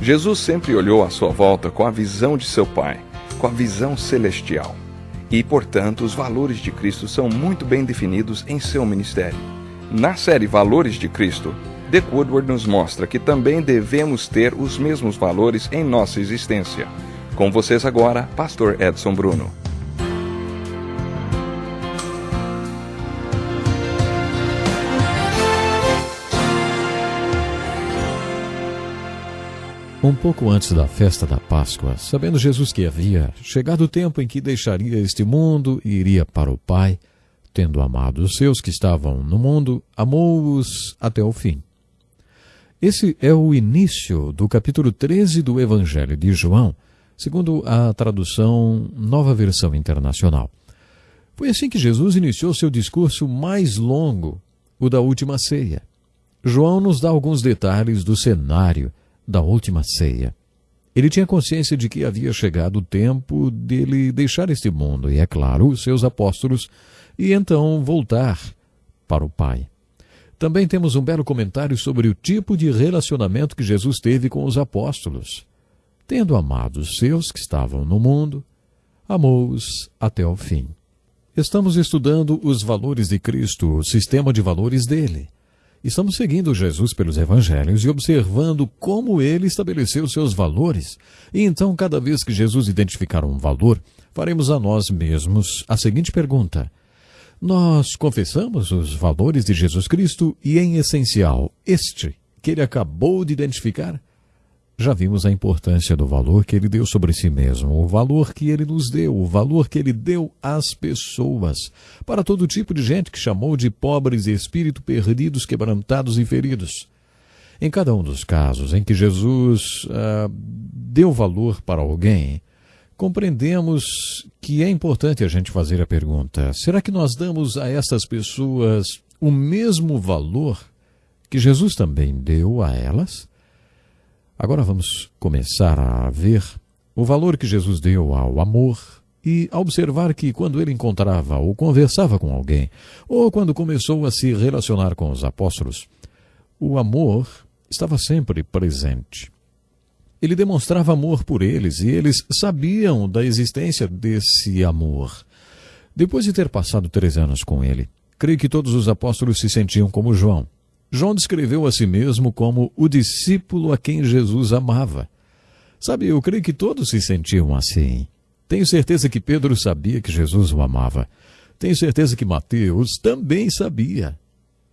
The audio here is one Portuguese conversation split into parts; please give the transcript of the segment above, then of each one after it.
Jesus sempre olhou à sua volta com a visão de seu Pai, com a visão celestial. E, portanto, os valores de Cristo são muito bem definidos em seu ministério. Na série Valores de Cristo, Dick Woodward nos mostra que também devemos ter os mesmos valores em nossa existência. Com vocês agora, Pastor Edson Bruno. Um pouco antes da festa da Páscoa, sabendo Jesus que havia chegado o tempo em que deixaria este mundo e iria para o Pai, tendo amado os seus que estavam no mundo, amou-os até o fim. Esse é o início do capítulo 13 do Evangelho de João, segundo a tradução Nova Versão Internacional. Foi assim que Jesus iniciou seu discurso mais longo, o da última ceia. João nos dá alguns detalhes do cenário da última ceia. Ele tinha consciência de que havia chegado o tempo dele deixar este mundo e, é claro, os seus apóstolos, e então voltar para o Pai. Também temos um belo comentário sobre o tipo de relacionamento que Jesus teve com os apóstolos. Tendo amado os seus que estavam no mundo, amou-os até o fim. Estamos estudando os valores de Cristo, o sistema de valores dele. Estamos seguindo Jesus pelos evangelhos e observando como ele estabeleceu seus valores. E então, cada vez que Jesus identificar um valor, faremos a nós mesmos a seguinte pergunta: Nós confessamos os valores de Jesus Cristo e, em essencial, este que ele acabou de identificar? Já vimos a importância do valor que ele deu sobre si mesmo, o valor que ele nos deu, o valor que ele deu às pessoas, para todo tipo de gente que chamou de pobres e espírito perdidos, quebrantados e feridos. Em cada um dos casos em que Jesus ah, deu valor para alguém, compreendemos que é importante a gente fazer a pergunta: será que nós damos a essas pessoas o mesmo valor que Jesus também deu a elas? Agora vamos começar a ver o valor que Jesus deu ao amor e a observar que quando ele encontrava ou conversava com alguém, ou quando começou a se relacionar com os apóstolos, o amor estava sempre presente. Ele demonstrava amor por eles e eles sabiam da existência desse amor. Depois de ter passado três anos com ele, creio que todos os apóstolos se sentiam como João João descreveu a si mesmo como o discípulo a quem Jesus amava. Sabe, eu creio que todos se sentiam assim. Tenho certeza que Pedro sabia que Jesus o amava. Tenho certeza que Mateus também sabia.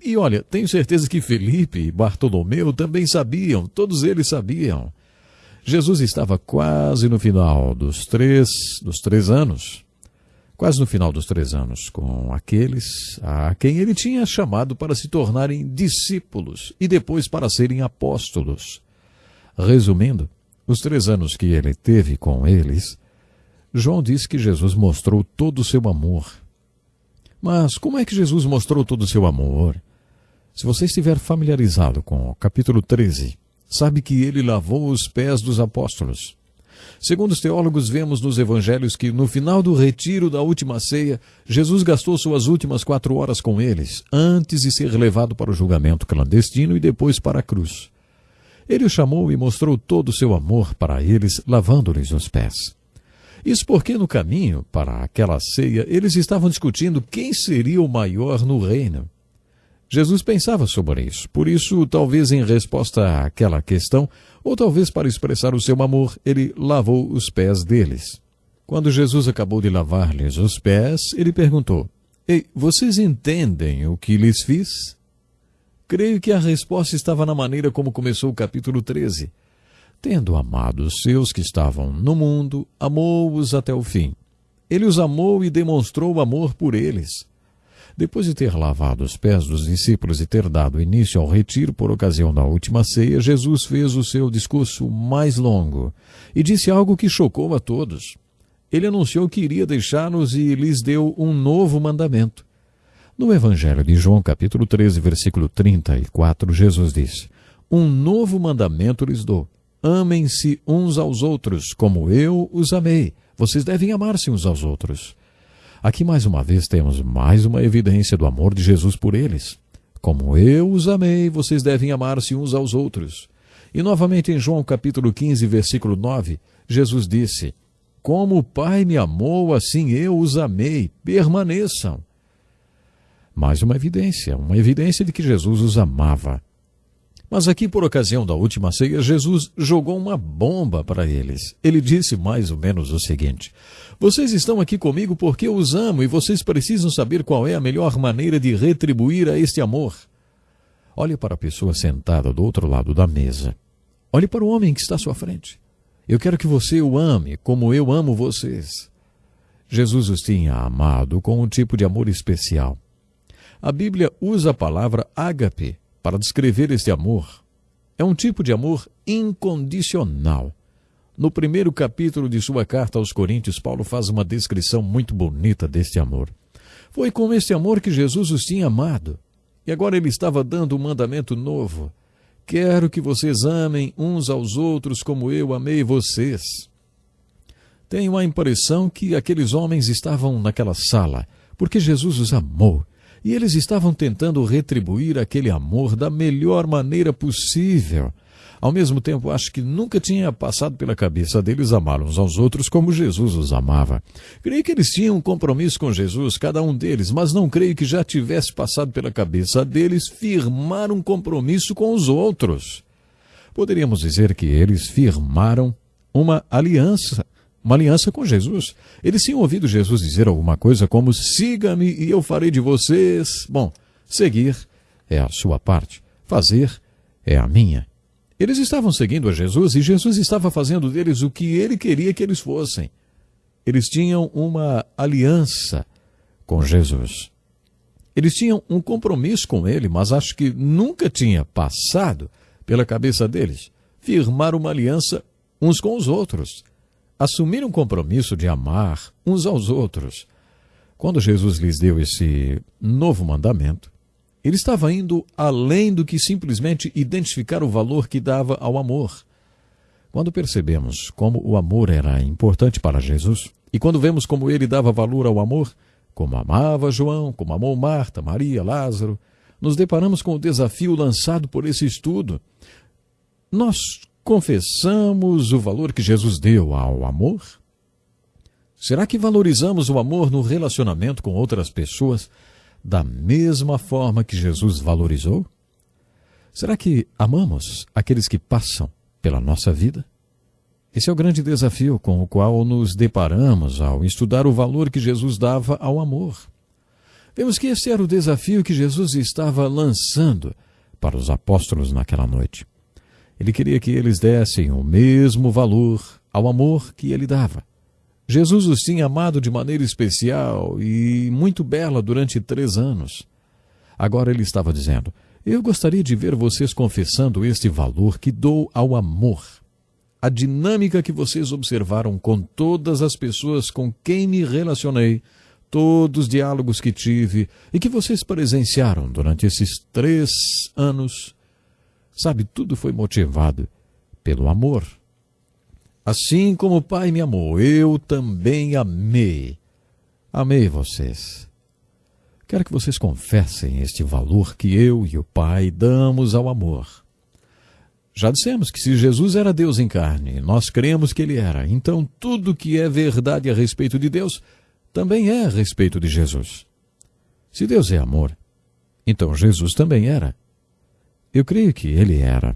E olha, tenho certeza que Felipe e Bartolomeu também sabiam, todos eles sabiam. Jesus estava quase no final dos três, dos três anos quase no final dos três anos, com aqueles a quem ele tinha chamado para se tornarem discípulos e depois para serem apóstolos. Resumindo, os três anos que ele teve com eles, João diz que Jesus mostrou todo o seu amor. Mas como é que Jesus mostrou todo o seu amor? Se você estiver familiarizado com o capítulo 13, sabe que ele lavou os pés dos apóstolos. Segundo os teólogos, vemos nos evangelhos que no final do retiro da última ceia, Jesus gastou suas últimas quatro horas com eles, antes de ser levado para o julgamento clandestino e depois para a cruz. Ele os chamou e mostrou todo o seu amor para eles, lavando-lhes os pés. Isso porque no caminho para aquela ceia eles estavam discutindo quem seria o maior no reino. Jesus pensava sobre isso, por isso, talvez em resposta àquela questão, ou talvez para expressar o seu amor, ele lavou os pés deles. Quando Jesus acabou de lavar-lhes os pés, ele perguntou: Ei, vocês entendem o que lhes fiz? Creio que a resposta estava na maneira como começou o capítulo 13. Tendo amado os seus que estavam no mundo, amou-os até o fim. Ele os amou e demonstrou amor por eles. Depois de ter lavado os pés dos discípulos e ter dado início ao retiro por ocasião da última ceia, Jesus fez o seu discurso mais longo e disse algo que chocou a todos. Ele anunciou que iria deixá-los e lhes deu um novo mandamento. No Evangelho de João, capítulo 13, versículo 34, Jesus disse: Um novo mandamento lhes dou. Amem-se uns aos outros, como eu os amei. Vocês devem amar-se uns aos outros. Aqui mais uma vez temos mais uma evidência do amor de Jesus por eles. Como eu os amei, vocês devem amar-se uns aos outros. E novamente em João capítulo 15, versículo 9, Jesus disse: Como o Pai me amou, assim eu os amei, permaneçam. Mais uma evidência, uma evidência de que Jesus os amava. Mas aqui, por ocasião da última ceia, Jesus jogou uma bomba para eles. Ele disse mais ou menos o seguinte: Vocês estão aqui comigo porque eu os amo e vocês precisam saber qual é a melhor maneira de retribuir a este amor. Olhe para a pessoa sentada do outro lado da mesa. Olhe para o homem que está à sua frente. Eu quero que você o ame como eu amo vocês. Jesus os tinha amado com um tipo de amor especial. A Bíblia usa a palavra ágape para descrever este amor. É um tipo de amor incondicional. No primeiro capítulo de sua carta aos Coríntios, Paulo faz uma descrição muito bonita deste amor. Foi com este amor que Jesus os tinha amado. E agora ele estava dando um mandamento novo. Quero que vocês amem uns aos outros como eu amei vocês. Tenho a impressão que aqueles homens estavam naquela sala porque Jesus os amou e eles estavam tentando retribuir aquele amor da melhor maneira possível. Ao mesmo tempo, acho que nunca tinha passado pela cabeça deles amar uns aos outros como Jesus os amava. Creio que eles tinham um compromisso com Jesus, cada um deles, mas não creio que já tivesse passado pela cabeça deles firmar um compromisso com os outros. Poderíamos dizer que eles firmaram uma aliança uma aliança com Jesus. Eles tinham ouvido Jesus dizer alguma coisa como: siga-me e eu farei de vocês. Bom, seguir é a sua parte, fazer é a minha. Eles estavam seguindo a Jesus e Jesus estava fazendo deles o que ele queria que eles fossem. Eles tinham uma aliança com Jesus. Eles tinham um compromisso com ele, mas acho que nunca tinha passado pela cabeça deles firmar uma aliança uns com os outros assumir um compromisso de amar uns aos outros. Quando Jesus lhes deu esse novo mandamento, ele estava indo além do que simplesmente identificar o valor que dava ao amor. Quando percebemos como o amor era importante para Jesus, e quando vemos como ele dava valor ao amor, como amava João, como amou Marta, Maria, Lázaro, nos deparamos com o desafio lançado por esse estudo. Nós confessamos o valor que Jesus deu ao amor? Será que valorizamos o amor no relacionamento com outras pessoas da mesma forma que Jesus valorizou? Será que amamos aqueles que passam pela nossa vida? Esse é o grande desafio com o qual nos deparamos ao estudar o valor que Jesus dava ao amor. Vemos que esse era o desafio que Jesus estava lançando para os apóstolos naquela noite. Ele queria que eles dessem o mesmo valor ao amor que ele dava. Jesus os tinha amado de maneira especial e muito bela durante três anos. Agora ele estava dizendo: Eu gostaria de ver vocês confessando este valor que dou ao amor. A dinâmica que vocês observaram com todas as pessoas com quem me relacionei, todos os diálogos que tive e que vocês presenciaram durante esses três anos, Sabe, tudo foi motivado pelo amor. Assim como o Pai me amou, eu também amei. Amei vocês. Quero que vocês confessem este valor que eu e o Pai damos ao amor. Já dissemos que se Jesus era Deus em carne, nós cremos que ele era, então tudo que é verdade a respeito de Deus também é a respeito de Jesus. Se Deus é amor, então Jesus também era. Eu creio que ele era.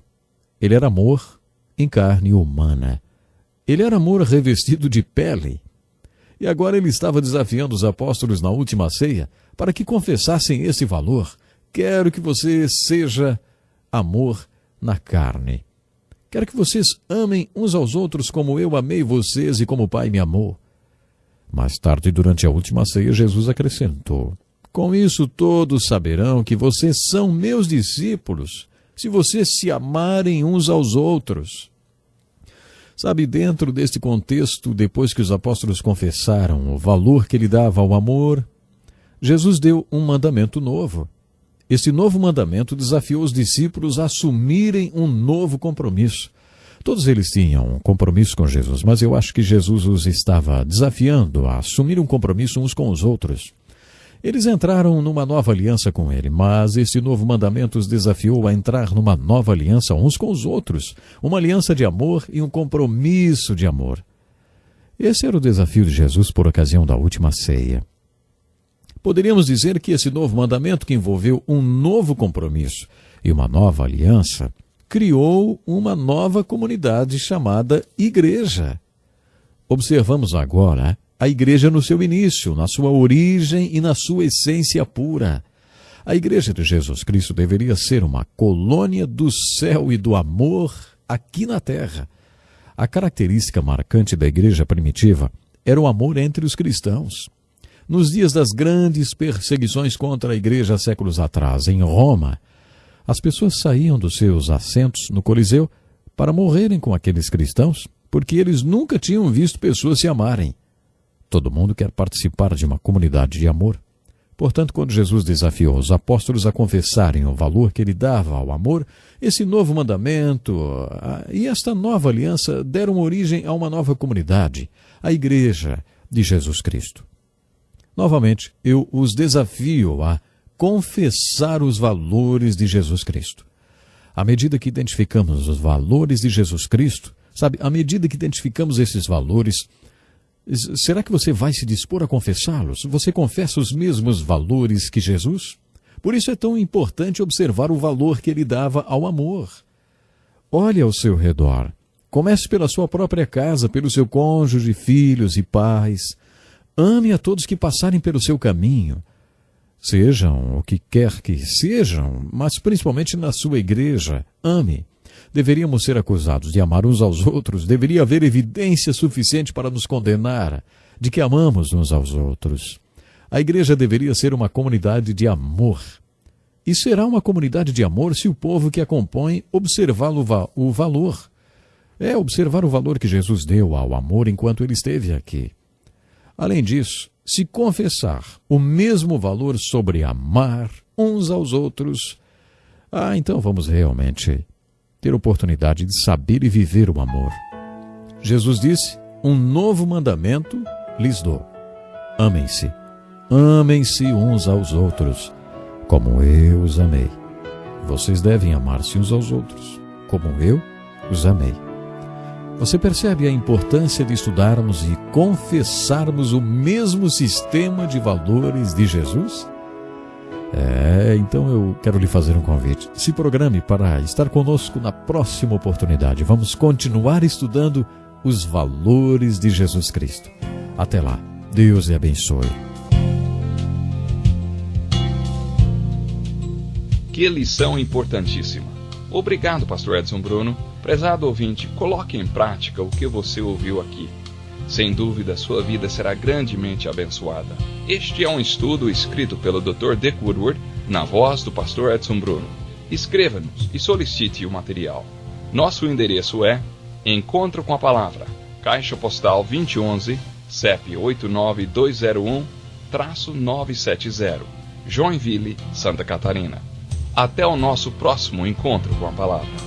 Ele era amor em carne humana. Ele era amor revestido de pele. E agora ele estava desafiando os apóstolos na última ceia para que confessassem esse valor. Quero que você seja amor na carne. Quero que vocês amem uns aos outros como eu amei vocês e como o Pai me amou. Mais tarde, durante a última ceia, Jesus acrescentou: com isso todos saberão que vocês são meus discípulos, se vocês se amarem uns aos outros. Sabe, dentro deste contexto, depois que os apóstolos confessaram o valor que ele dava ao amor, Jesus deu um mandamento novo. Este novo mandamento desafiou os discípulos a assumirem um novo compromisso. Todos eles tinham um compromisso com Jesus, mas eu acho que Jesus os estava desafiando a assumir um compromisso uns com os outros. Eles entraram numa nova aliança com ele, mas este novo mandamento os desafiou a entrar numa nova aliança uns com os outros, uma aliança de amor e um compromisso de amor. Esse era o desafio de Jesus por ocasião da última ceia. Poderíamos dizer que esse novo mandamento, que envolveu um novo compromisso e uma nova aliança, criou uma nova comunidade chamada Igreja. Observamos agora a igreja no seu início, na sua origem e na sua essência pura. A igreja de Jesus Cristo deveria ser uma colônia do céu e do amor aqui na terra. A característica marcante da igreja primitiva era o amor entre os cristãos. Nos dias das grandes perseguições contra a igreja séculos atrás, em Roma, as pessoas saíam dos seus assentos no Coliseu para morrerem com aqueles cristãos, porque eles nunca tinham visto pessoas se amarem. Todo mundo quer participar de uma comunidade de amor. Portanto, quando Jesus desafiou os apóstolos a confessarem o valor que ele dava ao amor, esse novo mandamento e esta nova aliança deram origem a uma nova comunidade, a Igreja de Jesus Cristo. Novamente, eu os desafio a confessar os valores de Jesus Cristo. À medida que identificamos os valores de Jesus Cristo, sabe, à medida que identificamos esses valores, Será que você vai se dispor a confessá-los? Você confessa os mesmos valores que Jesus? Por isso é tão importante observar o valor que ele dava ao amor. Olhe ao seu redor. Comece pela sua própria casa, pelo seu cônjuge, filhos e pais. Ame a todos que passarem pelo seu caminho. Sejam o que quer que sejam, mas principalmente na sua igreja. Ame. Deveríamos ser acusados de amar uns aos outros, deveria haver evidência suficiente para nos condenar de que amamos uns aos outros. A igreja deveria ser uma comunidade de amor. E será uma comunidade de amor se o povo que a compõe observar o valor. É observar o valor que Jesus deu ao amor enquanto ele esteve aqui. Além disso, se confessar o mesmo valor sobre amar uns aos outros, ah, então vamos realmente ter oportunidade de saber e viver o amor. Jesus disse: Um novo mandamento lhes dou. Amem-se. Amem-se uns aos outros, como eu os amei. Vocês devem amar-se uns aos outros, como eu os amei. Você percebe a importância de estudarmos e confessarmos o mesmo sistema de valores de Jesus? É, então eu quero lhe fazer um convite. Se programe para estar conosco na próxima oportunidade. Vamos continuar estudando os valores de Jesus Cristo. Até lá. Deus lhe abençoe. Que lição importantíssima. Obrigado, Pastor Edson Bruno. Prezado ouvinte, coloque em prática o que você ouviu aqui. Sem dúvida, sua vida será grandemente abençoada. Este é um estudo escrito pelo Dr. Dick Woodward, na voz do pastor Edson Bruno. Escreva-nos e solicite o material. Nosso endereço é Encontro com a Palavra, Caixa Postal 2011, CEP 89201-970, Joinville, Santa Catarina. Até o nosso próximo encontro com a Palavra.